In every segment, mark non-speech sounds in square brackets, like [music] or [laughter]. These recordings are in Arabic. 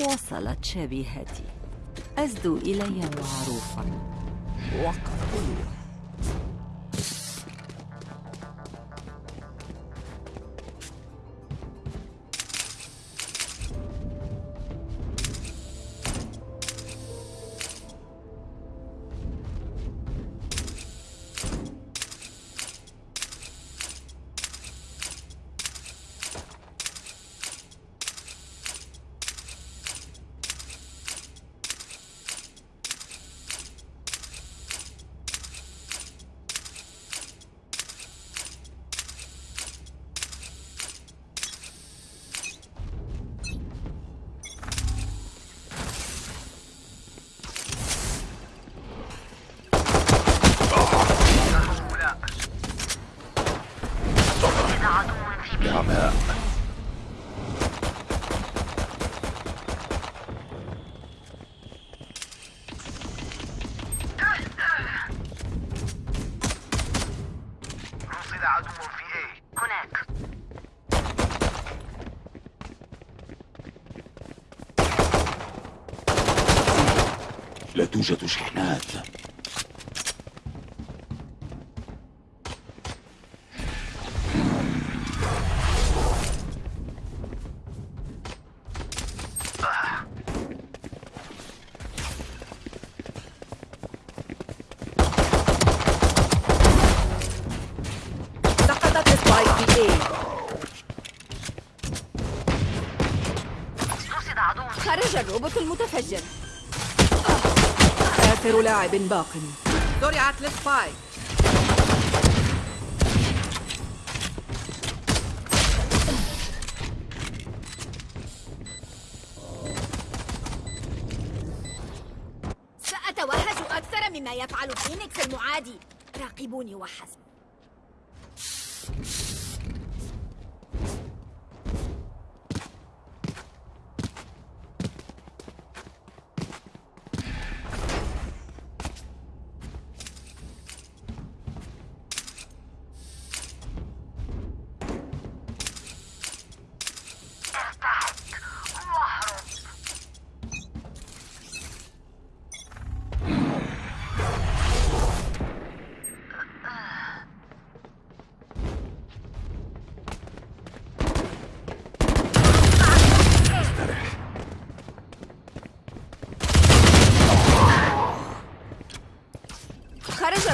وصلت شبيهتي. أزدوا إلي معروفا. وقتلوه توجد شحنات. لاعب باق. زرعت للسبايك سأتوهج أكثر مما يفعل فينيكس المعادي. راقبوني وحسب.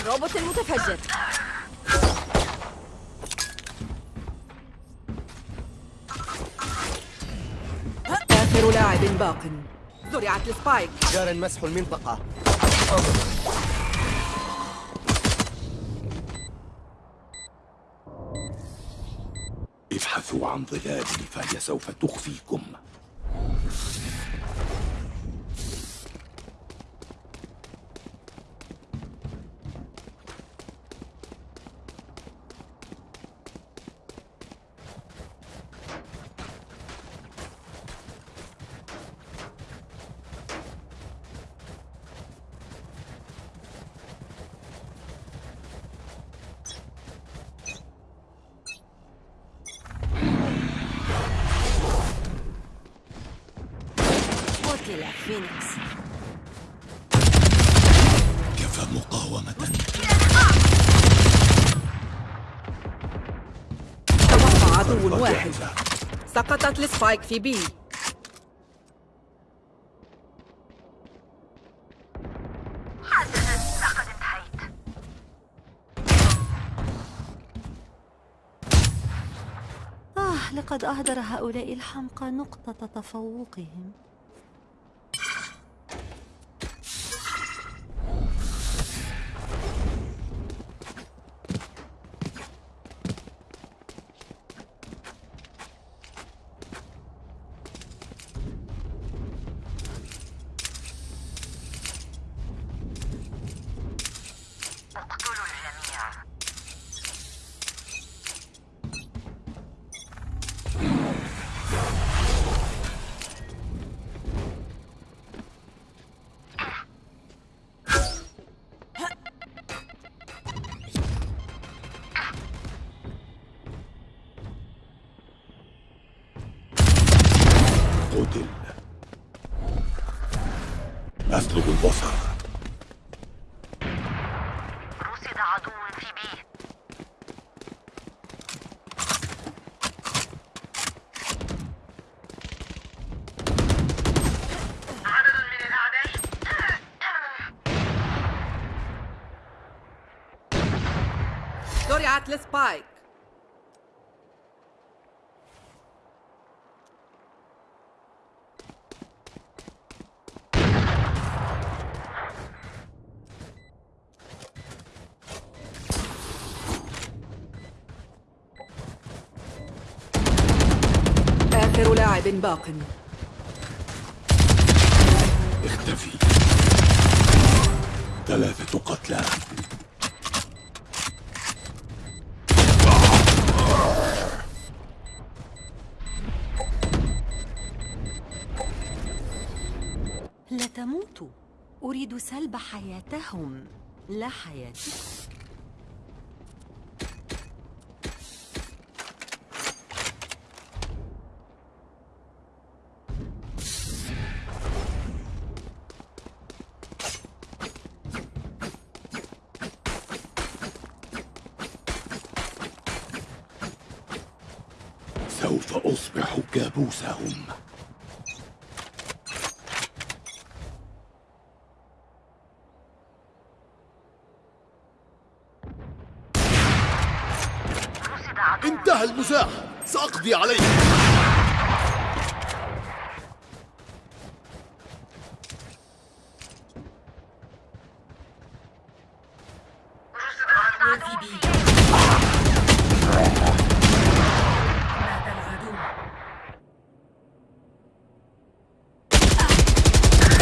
الروبوت المتفجر. آخر لاعب باق. زرعت السبايك. جار مسح المنطقة. ابحثوا عن ظلال فهي سوف تخفيكم. قتل فينيكس. كفى مقاومة. توقع عدو واحد. سقطت ال spike في B. حسنا لقد انتهيت آه لقد أهدر هؤلاء الحمقى نقطة تفوقهم. زرعت السبايك آخر لاعب باق. لا تموتوا أريد سلب حياتهم. لا حياتي سوف أصبح كابوسهم رصد عدو انتهى المزاح سأقضي عليك.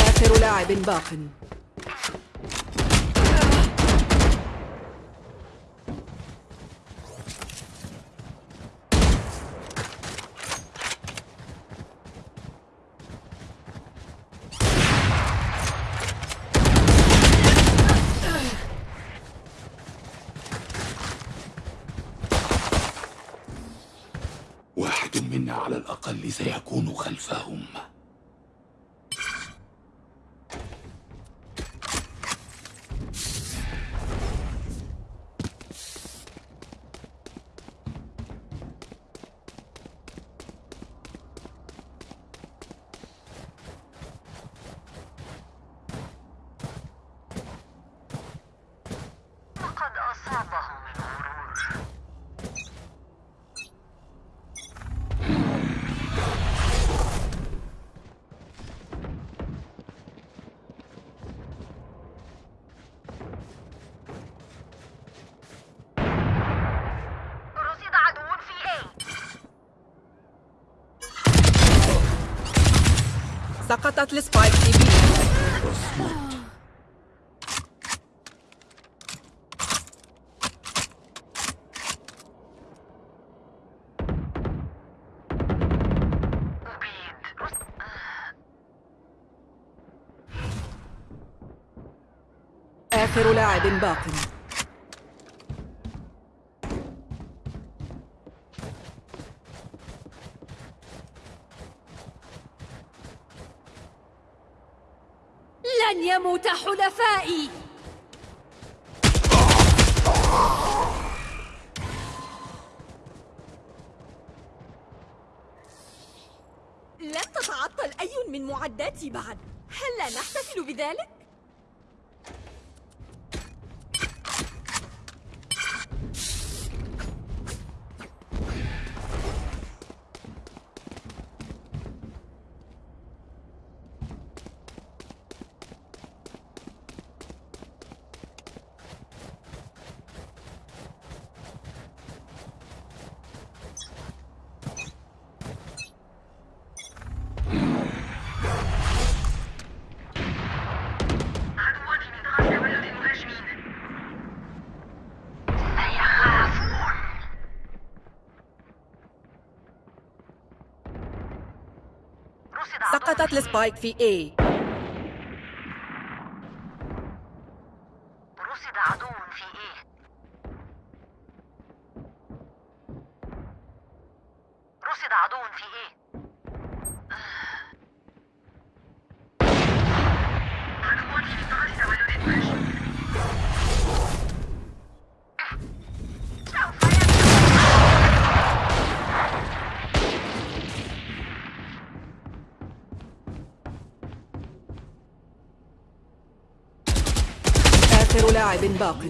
آخر لاعب باق واحد منا على الأقل سيكون خلفهم. سقطت السبايك في. بي آخر لاعب باق. يموت حلفائي لم تتعطل أي من معداتي بعد هل لا نحتفل بذلك؟ عدوان من غزة بلد المهاجمين سيخافون رصد عدو سقطت السبايك في اي لاعب باق.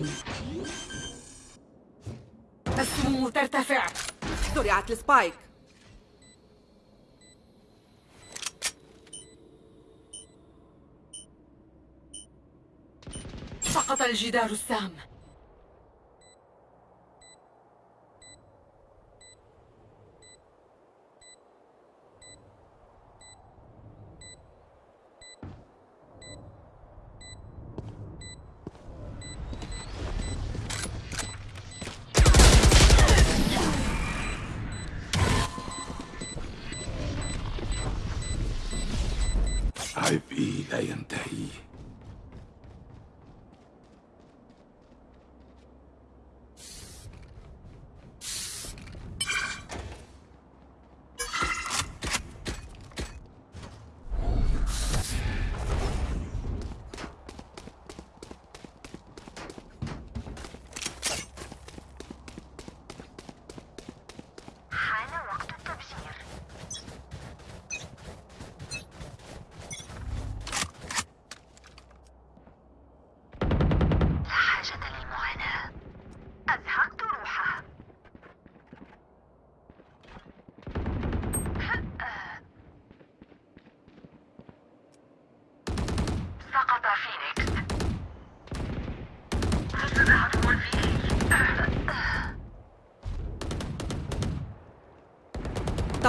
السموم ترتفع. زرعت السبايك. سقط الجدار السام.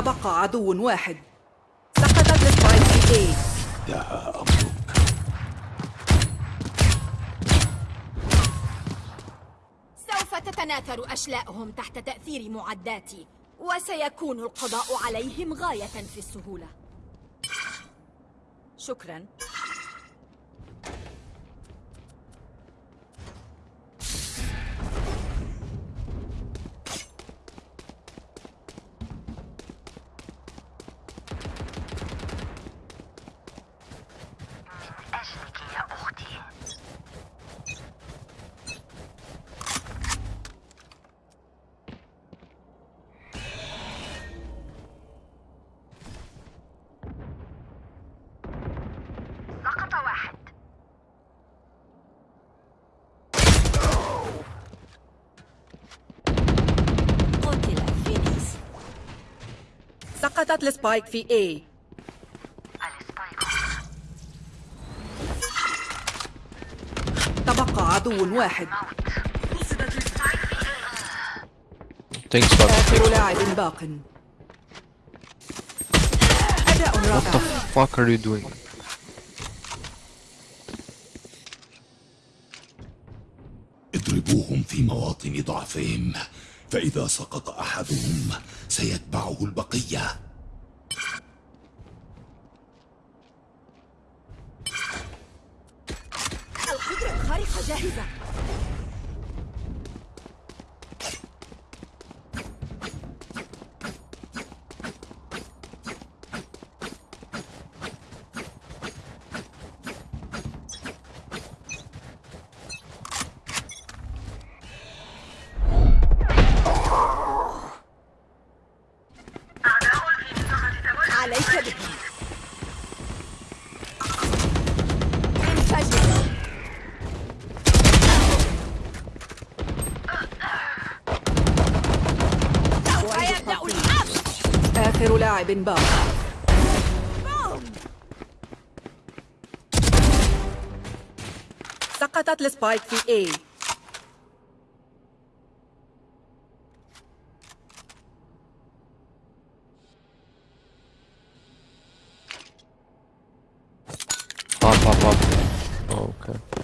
تبقى عدو واحد. سقطت السبايك في اي انتهى أمرك سوف تتناثر أشلاءهم تحت تأثير معداتي وسيكون القضاء عليهم غاية في السهولة. شكراً. سقطت ال spike في A ال spike تبقى عدو واحد. Thanks. آخر لاعب باق. أداء What the رائع fuck are you doing? اضربوهم في مواطن ضعفهم فإذا سقط أحدهم سيتبعه البقية. آخر لاعب باق بوم سقطت السبايك في اي Pop, pop, pop. Oh, okay.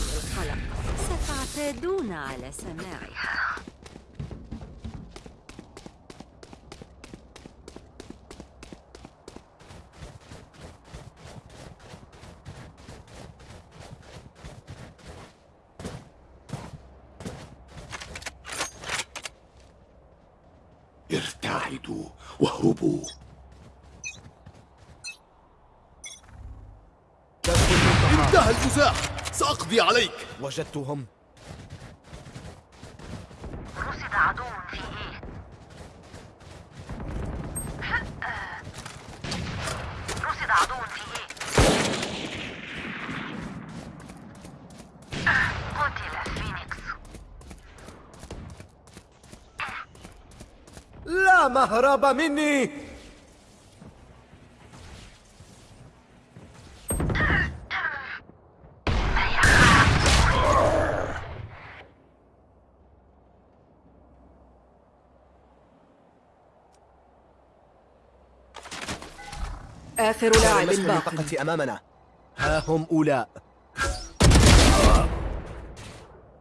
داعي للقلق ستعتادون على سماعها ارتعدوا واهربوا. انتهى المزاح. سأقضي عليك. وجدتهم. رصد عدو في إيه؟ رصد عدو في إيه؟ قتل فينيكس. لا مهرب مني. آخر لاعب باق. المنطقة أمامنا. ها هم أولاء.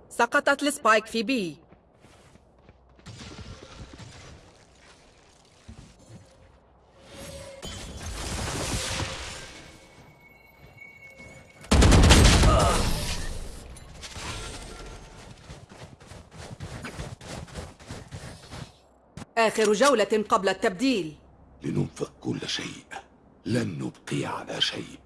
سقطت السبايك في بي. آخر جولة قبل التبديل. لننفق كل شيء. لن نبقي على شيء.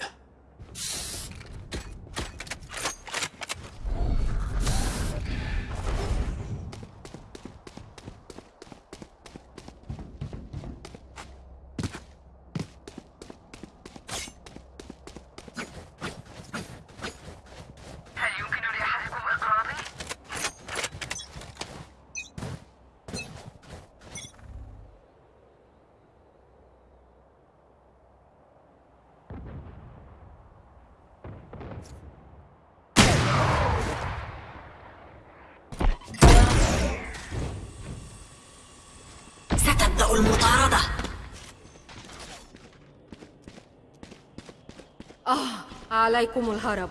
عليكم الهرب.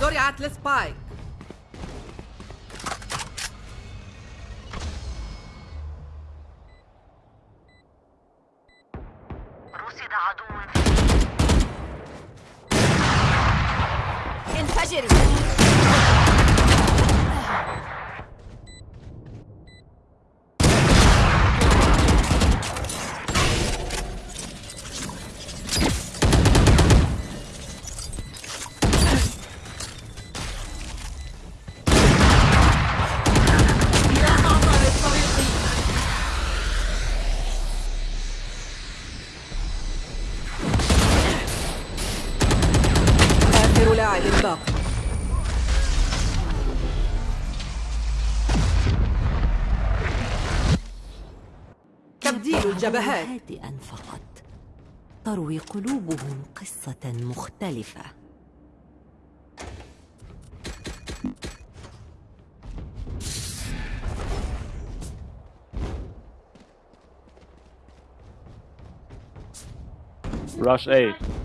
زرعت السبايك رصد عدو. انفجري الجبهات. هادئا فقط. تروي قلوبهم قصة مختلفة. Rush A.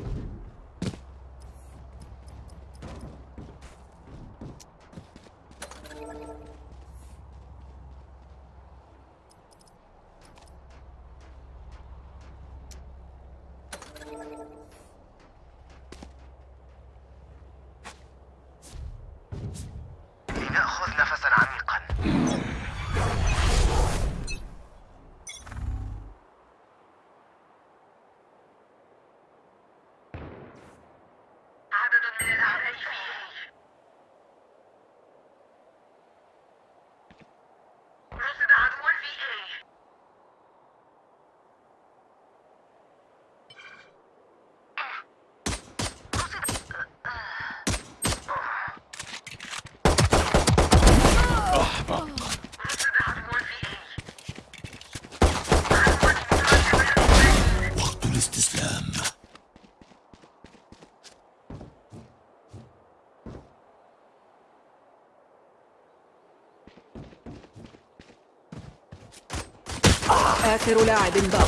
آخر لاعب باق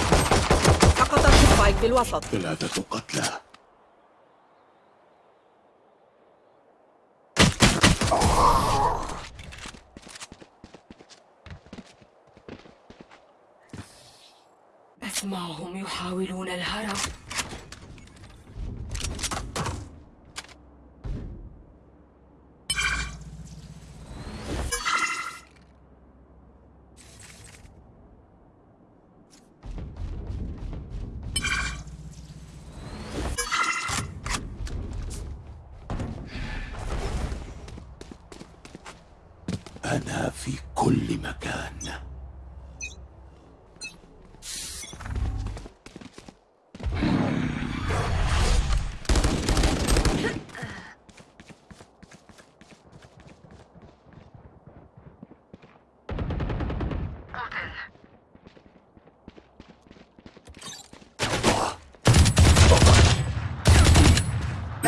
سقطت السبايك في الوسط ثلاثة قتلى. أسمعهم يحاولون الهرب أنا في كل مكان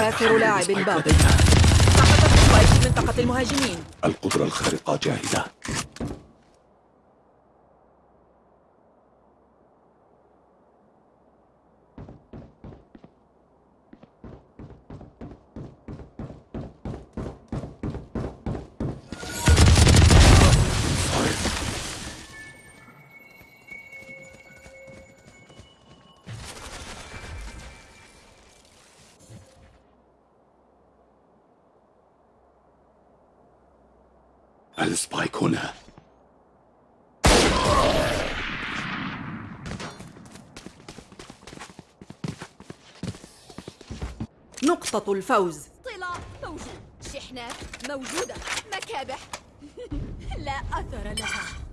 آخر لاعب spike باق لدينا. سقطت ال spike في منطقة المهاجمين. القدرة الخارقة جاهزة السبايك هنا نقطة الفوز. طلا موجود. شحنات موجودة. مكابح. [laughs] لا أثر لها.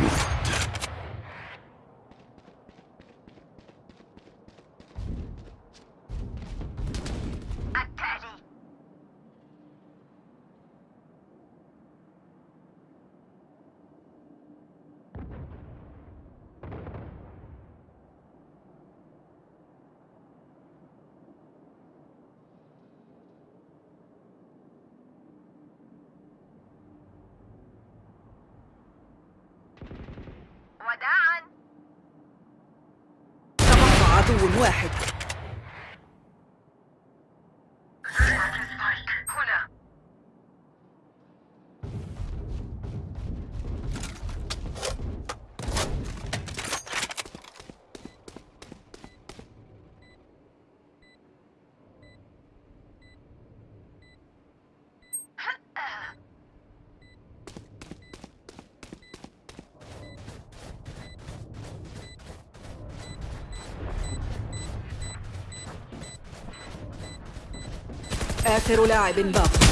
move. عدو واحد. آخر لاعب باق.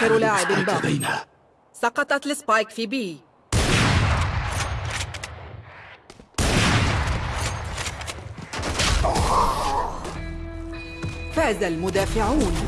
آخر لاعب ال spike باق لدينا. سقطت ال spike في B. فاز المدافعون.